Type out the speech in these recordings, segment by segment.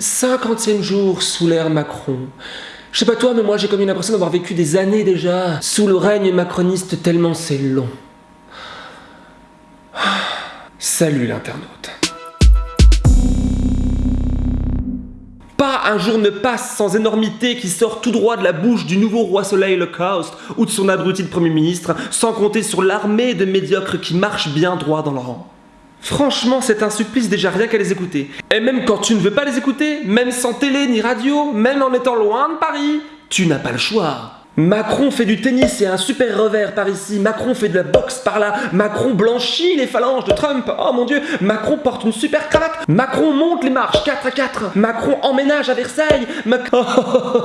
50e jour sous l'ère Macron. Je sais pas toi, mais moi j'ai comme une l'impression d'avoir vécu des années déjà sous le règne macroniste tellement c'est long. Salut l'internaute. Pas un jour ne passe sans énormité qui sort tout droit de la bouche du nouveau roi soleil le chaos ou de son abruti de premier ministre, sans compter sur l'armée de médiocres qui marchent bien droit dans le rang. Franchement, c'est un supplice déjà rien qu'à les écouter. Et même quand tu ne veux pas les écouter, même sans télé ni radio, même en étant loin de Paris, tu n'as pas le choix. Macron fait du tennis et un super revers par ici, Macron fait de la boxe par là, Macron blanchit les phalanges de Trump, oh mon dieu, Macron porte une super cravate, Macron monte les marches 4 à 4, Macron emménage à Versailles, Macron...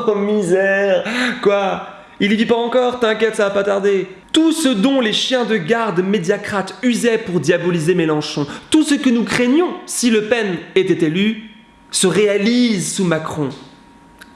Oh, misère. Quoi? Il y vit pas encore, t'inquiète, ça va pas tarder. Tout ce dont les chiens de garde médiacrates usaient pour diaboliser Mélenchon, tout ce que nous craignions si Le Pen était élu, se réalise sous Macron.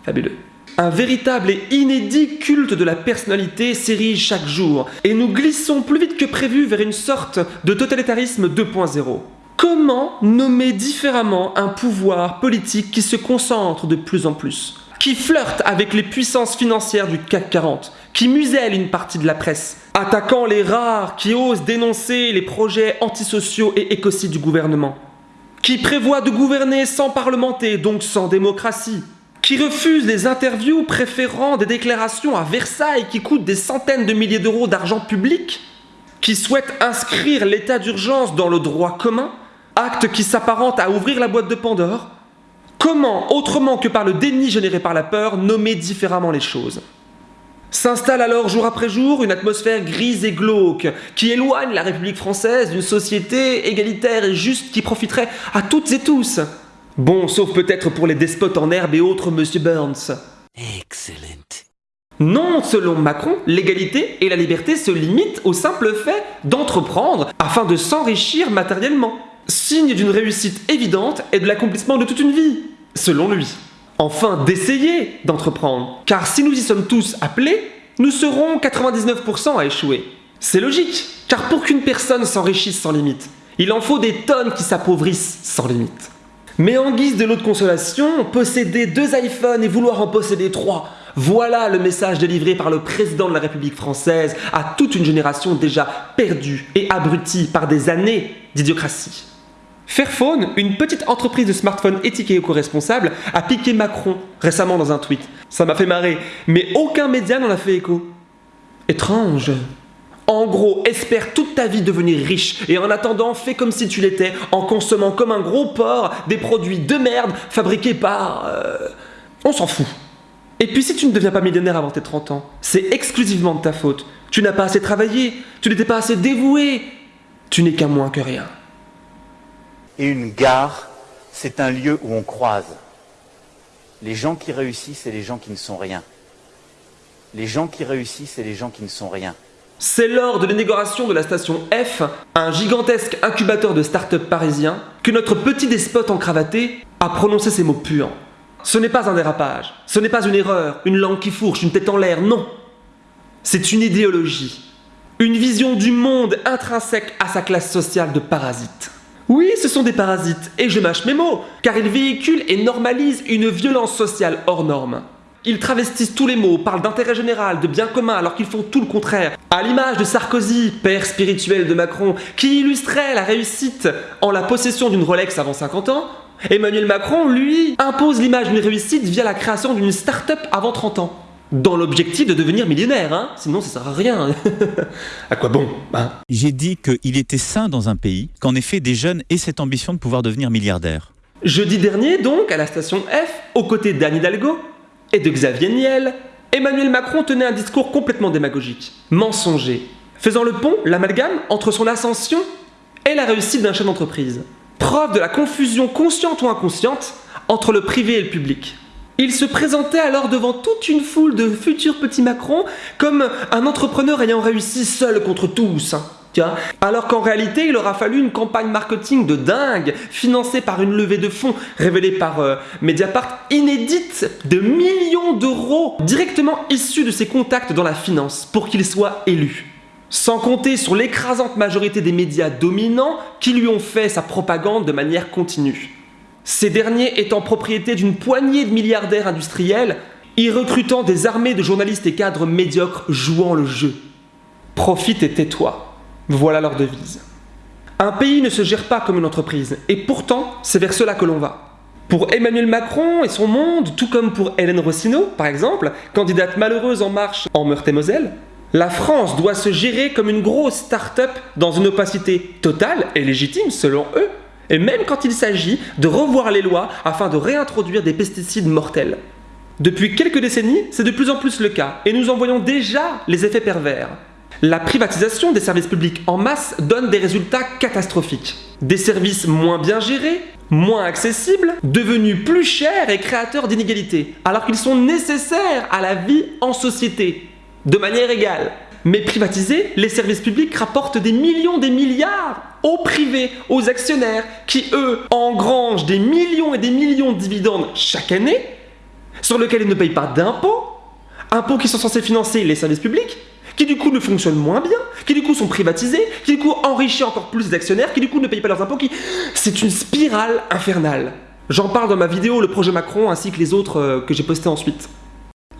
Fabuleux. Un véritable et inédit culte de la personnalité s'érige chaque jour, et nous glissons plus vite que prévu vers une sorte de totalitarisme 2.0. Comment nommer différemment un pouvoir politique qui se concentre de plus en plus qui flirte avec les puissances financières du CAC 40, qui muselle une partie de la presse, attaquant les rares qui osent dénoncer les projets antisociaux et écocides du gouvernement, qui prévoit de gouverner sans parlementer, donc sans démocratie, qui refuse les interviews préférant des déclarations à Versailles qui coûtent des centaines de milliers d'euros d'argent public, qui souhaite inscrire l'état d'urgence dans le droit commun, acte qui s'apparente à ouvrir la boîte de Pandore, Comment, autrement que par le déni généré par la peur, nommer différemment les choses? S'installe alors jour après jour une atmosphère grise et glauque qui éloigne la République française d'une société égalitaire et juste qui profiterait à toutes et tous. Bon, sauf peut-être pour les despotes en herbe et autres, monsieur Burns. Excellent. Non, selon Macron, l'égalité et la liberté se limitent au simple fait d'entreprendre afin de s'enrichir matériellement. Signe d'une réussite évidente et de l'accomplissement de toute une vie selon lui. Enfin, d'essayer d'entreprendre. Car si nous y sommes tous appelés, nous serons 99% à échouer. C'est logique, car pour qu'une personne s'enrichisse sans limite, il en faut des tonnes qui s'appauvrissent sans limite. Mais en guise de l'autre consolation, posséder deux iPhones et vouloir en posséder trois, voilà le message délivré par le président de la République française à toute une génération déjà perdue et abrutie par des années d'idiocratie. Fairphone, une petite entreprise de smartphones éthique et éco-responsable, a piqué Macron récemment dans un tweet. Ça m'a fait marrer, mais aucun média n'en a fait écho. Étrange. En gros, espère toute ta vie devenir riche et en attendant, fais comme si tu l'étais en consommant comme un gros porc des produits de merde fabriqués par... Euh, on s'en fout. Et puis si tu ne deviens pas millionnaire avant tes 30 ans, c'est exclusivement de ta faute. Tu n'as pas assez travaillé, tu n'étais pas assez dévoué, tu n'es qu'un moins que rien. Et une gare, c'est un lieu où on croise les gens qui réussissent et les gens qui ne sont rien. Les gens qui réussissent et les gens qui ne sont rien. C'est lors de l'inauguration de la station F, un gigantesque incubateur de start-up parisien, que notre petit despote encravaté a prononcé ces mots purs. Ce n'est pas un dérapage, ce n'est pas une erreur, une langue qui fourche, une tête en l'air, non. C'est une idéologie, une vision du monde intrinsèque à sa classe sociale de parasite. Oui, ce sont des parasites, et je mâche mes mots, car ils véhiculent et normalisent une violence sociale hors norme. Ils travestissent tous les mots, parlent d'intérêt général, de bien commun, alors qu'ils font tout le contraire. À l'image de Sarkozy, père spirituel de Macron, qui illustrait la réussite en la possession d'une Rolex avant 50 ans, Emmanuel Macron, lui, impose l'image d'une réussite via la création d'une start-up avant 30 ans dans l'objectif de devenir millionnaire, hein sinon ça sert à rien. à quoi bon hein? J'ai dit qu'il était sain dans un pays, qu'en effet des jeunes aient cette ambition de pouvoir devenir milliardaire. Jeudi dernier donc, à la station F, aux côtés d'Anne Hidalgo et de Xavier Niel, Emmanuel Macron tenait un discours complètement démagogique, mensonger, faisant le pont, l'amalgame, entre son ascension et la réussite d'un chef d'entreprise. Preuve de la confusion consciente ou inconsciente entre le privé et le public. Il se présentait alors devant toute une foule de futurs petits Macron comme un entrepreneur ayant réussi seul contre tous. Hein, alors qu'en réalité, il aura fallu une campagne marketing de dingue, financée par une levée de fonds révélée par euh, Mediapart, inédite de millions d'euros, directement issus de ses contacts dans la finance, pour qu'il soit élu. Sans compter sur l'écrasante majorité des médias dominants qui lui ont fait sa propagande de manière continue. Ces derniers étant propriété d'une poignée de milliardaires industriels, y recrutant des armées de journalistes et cadres médiocres jouant le jeu. Profite et tais-toi. Voilà leur devise. Un pays ne se gère pas comme une entreprise, et pourtant, c'est vers cela que l'on va. Pour Emmanuel Macron et son monde, tout comme pour Hélène Rossineau, par exemple, candidate malheureuse en marche en Meurthe-et-Moselle, la France doit se gérer comme une grosse start-up dans une opacité totale et légitime selon eux, et même quand il s'agit de revoir les lois afin de réintroduire des pesticides mortels. Depuis quelques décennies, c'est de plus en plus le cas, et nous en voyons déjà les effets pervers. La privatisation des services publics en masse donne des résultats catastrophiques. Des services moins bien gérés, moins accessibles, devenus plus chers et créateurs d'inégalités, alors qu'ils sont nécessaires à la vie en société, de manière égale. Mais privatisés, les services publics rapportent des millions, des milliards aux privés, aux actionnaires, qui eux engrangent des millions et des millions de dividendes chaque année, sur lesquels ils ne payent pas d'impôts, impôts qui sont censés financer les services publics, qui du coup ne fonctionnent moins bien, qui du coup sont privatisés, qui du coup enrichissent encore plus les actionnaires, qui du coup ne payent pas leurs impôts, qui... C'est une spirale infernale. J'en parle dans ma vidéo Le projet Macron ainsi que les autres euh, que j'ai postés ensuite.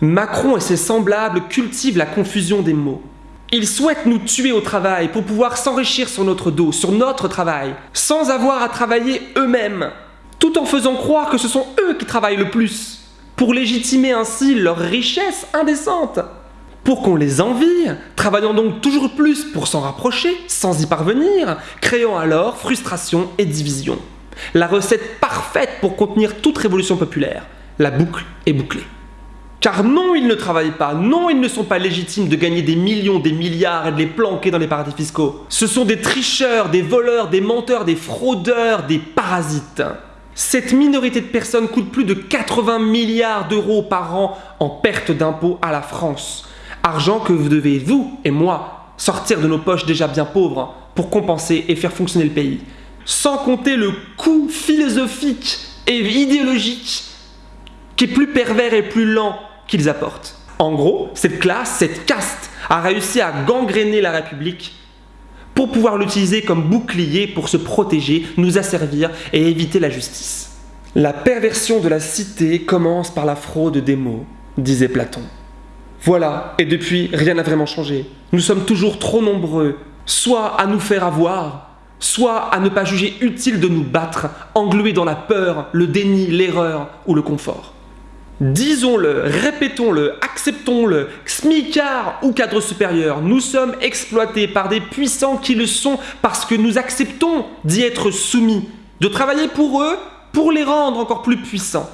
Macron et ses semblables cultivent la confusion des mots. Ils souhaitent nous tuer au travail pour pouvoir s'enrichir sur notre dos, sur notre travail, sans avoir à travailler eux-mêmes, tout en faisant croire que ce sont eux qui travaillent le plus, pour légitimer ainsi leur richesse indécente pour qu'on les envie, travaillant donc toujours plus pour s'en rapprocher, sans y parvenir, créant alors frustration et division. La recette parfaite pour contenir toute révolution populaire. La boucle est bouclée. Car non, ils ne travaillent pas, non, ils ne sont pas légitimes de gagner des millions, des milliards et de les planquer dans les paradis fiscaux. Ce sont des tricheurs, des voleurs, des menteurs, des fraudeurs, des parasites. Cette minorité de personnes coûte plus de 80 milliards d'euros par an en perte d'impôts à la France. Argent que vous devez, vous et moi, sortir de nos poches déjà bien pauvres pour compenser et faire fonctionner le pays. Sans compter le coût philosophique et idéologique qui est plus pervers et plus lent qu'ils apportent. En gros, cette classe, cette caste, a réussi à gangréner la République pour pouvoir l'utiliser comme bouclier pour se protéger, nous asservir et éviter la justice. La perversion de la cité commence par la fraude des mots, disait Platon. Voilà, et depuis, rien n'a vraiment changé. Nous sommes toujours trop nombreux, soit à nous faire avoir, soit à ne pas juger utile de nous battre, englués dans la peur, le déni, l'erreur ou le confort. Disons-le, répétons-le, acceptons-le, smicard ou cadre supérieur, nous sommes exploités par des puissants qui le sont parce que nous acceptons d'y être soumis, de travailler pour eux pour les rendre encore plus puissants.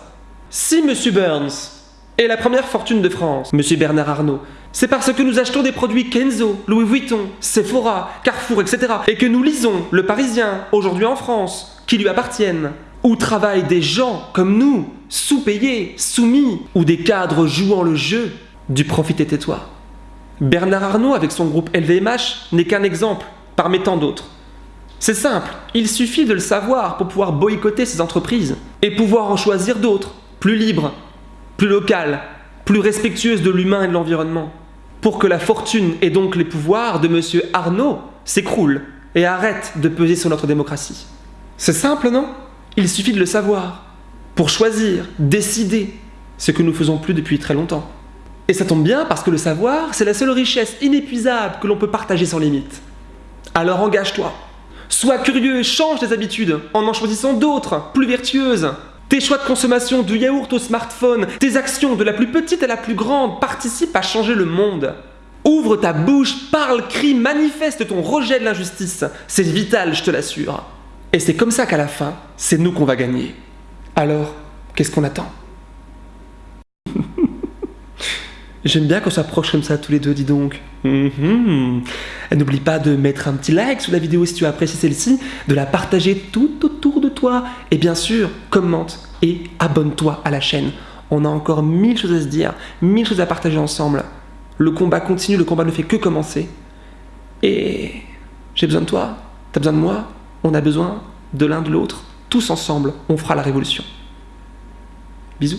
Si M. Burns et la première fortune de France, Monsieur Bernard Arnault, c'est parce que nous achetons des produits Kenzo, Louis Vuitton, Sephora, Carrefour, etc. Et que nous lisons Le Parisien, aujourd'hui en France, qui lui appartiennent. Où travaillent des gens comme nous, sous-payés, soumis, ou des cadres jouant le jeu du profit et tais-toi. Bernard Arnault, avec son groupe LVMH, n'est qu'un exemple, parmi tant d'autres. C'est simple, il suffit de le savoir pour pouvoir boycotter ces entreprises et pouvoir en choisir d'autres, plus libres, plus locale, plus respectueuse de l'humain et de l'environnement, pour que la fortune et donc les pouvoirs de M. Arnaud s'écroulent et arrêtent de peser sur notre démocratie. C'est simple, non? Il suffit de le savoir, pour choisir, décider, ce que nous faisons plus depuis très longtemps. Et ça tombe bien parce que le savoir, c'est la seule richesse inépuisable que l'on peut partager sans limite. Alors engage-toi. Sois curieux, change tes habitudes en en choisissant d'autres, plus vertueuses, tes choix de consommation du yaourt au smartphone, tes actions de la plus petite à la plus grande participent à changer le monde. Ouvre ta bouche, parle, crie, manifeste ton rejet de l'injustice. C'est vital, je te l'assure. Et c'est comme ça qu'à la fin, c'est nous qu'on va gagner. Alors, qu'est-ce qu'on attend? J'aime bien qu'on s'approche comme ça tous les deux, dis donc. Mhm. N'oublie pas de mettre un petit like sous la vidéo si tu as apprécié celle-ci, de la partager tout autour de toi, et bien sûr, commente et abonne-toi à la chaîne. On a encore mille choses à se dire, mille choses à partager ensemble. Le combat continue, le combat ne fait que commencer. Et j'ai besoin de toi, t'as besoin de moi, on a besoin de l'un de l'autre. Tous ensemble, on fera la révolution. Bisous